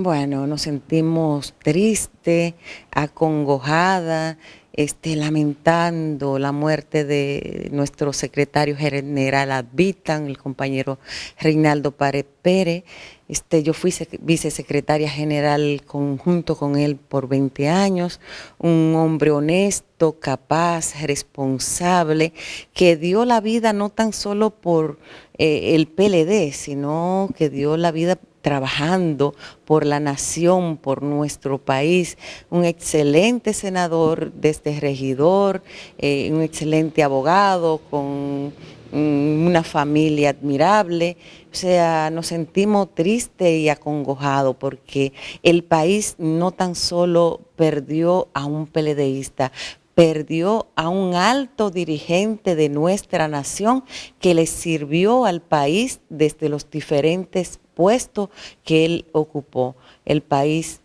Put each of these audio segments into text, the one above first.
Bueno, nos sentimos tristes, acongojada, este, lamentando la muerte de nuestro secretario general Advitan, el compañero Reinaldo Párez Pérez. Este, yo fui vicesecretaria general conjunto con él por 20 años, un hombre honesto, capaz, responsable, que dio la vida no tan solo por eh, el PLD, sino que dio la vida trabajando por la nación, por nuestro país, un excelente senador desde este regidor, eh, un excelente abogado con una familia admirable, o sea, nos sentimos tristes y acongojados porque el país no tan solo perdió a un peledeísta, perdió a un alto dirigente de nuestra nación que le sirvió al país desde los diferentes puesto que él ocupó. El país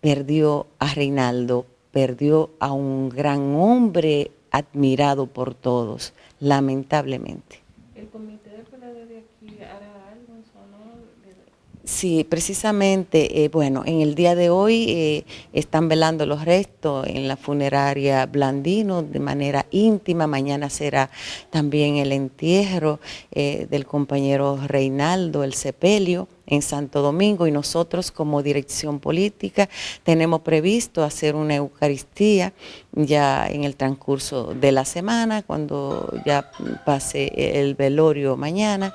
perdió a Reinaldo, perdió a un gran hombre admirado por todos, lamentablemente. Sí, precisamente, eh, bueno, en el día de hoy eh, están velando los restos en la funeraria Blandino de manera íntima. Mañana será también el entierro eh, del compañero Reinaldo, el sepelio en Santo Domingo y nosotros como dirección política tenemos previsto hacer una Eucaristía ya en el transcurso de la semana, cuando ya pase el velorio mañana,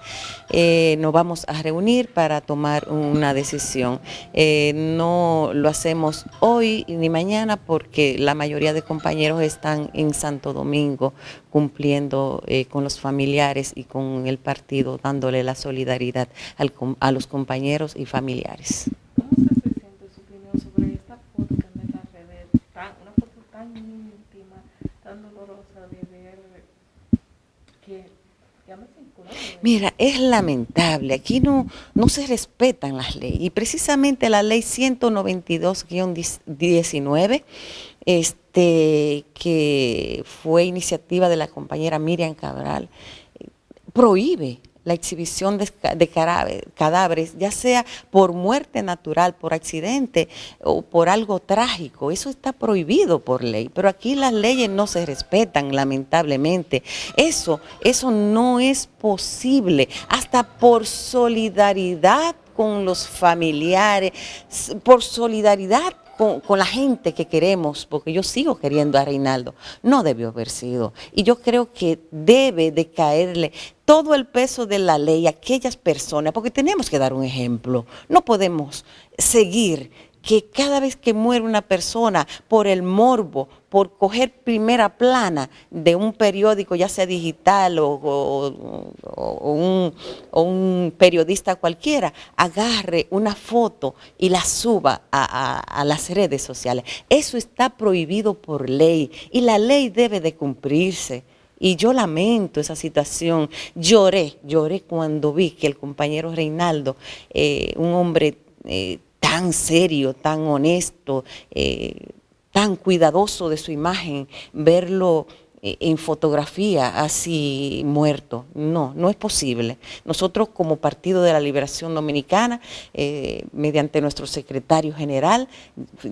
eh, nos vamos a reunir para tomar una decisión. Eh, no lo hacemos hoy ni mañana porque la mayoría de compañeros están en Santo Domingo cumpliendo eh, con los familiares y con el partido, dándole la solidaridad a los compañeros y familiares. ¿Cómo se siente su opinión sobre esta foto que me las redes? Una foto tan íntima, tan dolorosa de ver que ya me Mira, es lamentable, aquí no, no se respetan las leyes y precisamente la ley 192-19 este, que fue iniciativa de la compañera Miriam Cabral, prohíbe la exhibición de, cadáveres, ya sea por muerte natural, por accidente o por algo trágico. Eso está prohibido por ley, pero aquí las leyes no se respetan, lamentablemente. Eso, eso no es posible, hasta por solidaridad con los familiares, por solidaridad con, la gente que queremos, porque yo sigo queriendo a Reinaldo, no debió haber sido. Y yo creo que debe de caerle todo el peso de la ley a aquellas personas, porque tenemos que dar un ejemplo. No podemos seguir que cada vez que muere una persona por el morbo, por coger primera plana de un periódico, ya sea digital o, un, periodista cualquiera, agarre una foto y la suba a, las redes sociales. Eso está prohibido por ley y la ley debe de cumplirse. Y yo lamento esa situación. Lloré, lloré cuando vi que el compañero Reinaldo, eh, un hombre eh, tan serio, tan honesto, eh, tan cuidadoso de su imagen, verlo eh, en fotografía así muerto. No, no es posible. Nosotros como Partido de la Liberación Dominicana, eh, mediante nuestro secretario general,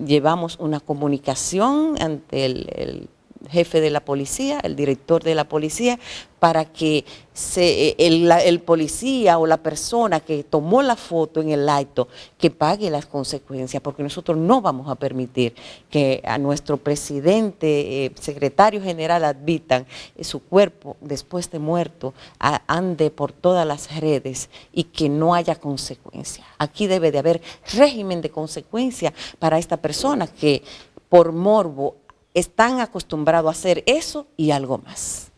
llevamos una comunicación ante el jefe de la policía, el director de la policía, para que se, el, policía o la persona que tomó la foto en el acto, que pague las consecuencias, porque nosotros no vamos a permitir que a nuestro presidente, eh, secretario general admitan eh, su cuerpo después de muerto ande por todas las redes y que no haya consecuencias. Aquí debe de haber régimen de consecuencia para esta persona que por morbo están acostumbrados a hacer eso y algo más.